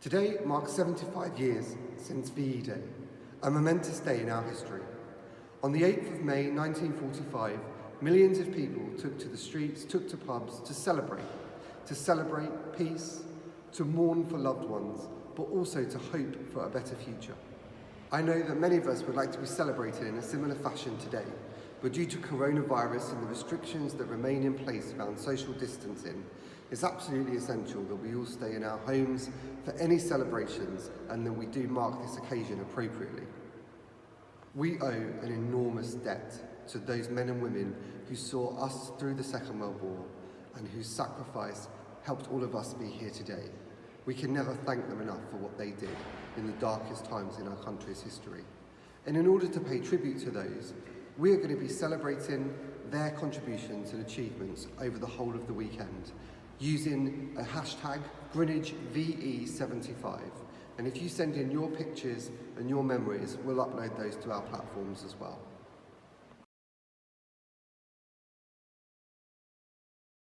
Today marks 75 years since VE Day, a momentous day in our history. On the 8th of May 1945, millions of people took to the streets, took to pubs to celebrate, to celebrate peace, to mourn for loved ones, but also to hope for a better future. I know that many of us would like to be celebrated in a similar fashion today, but due to coronavirus and the restrictions that remain in place around social distancing, it's absolutely essential that we all stay in our homes for any celebrations and that we do mark this occasion appropriately. We owe an enormous debt to those men and women who saw us through the Second World War and whose sacrifice helped all of us be here today. We can never thank them enough for what they did in the darkest times in our country's history. And in order to pay tribute to those, we are going to be celebrating their contributions and achievements over the whole of the weekend using a hashtag Greenwich VE75. And if you send in your pictures and your memories, we'll upload those to our platforms as well.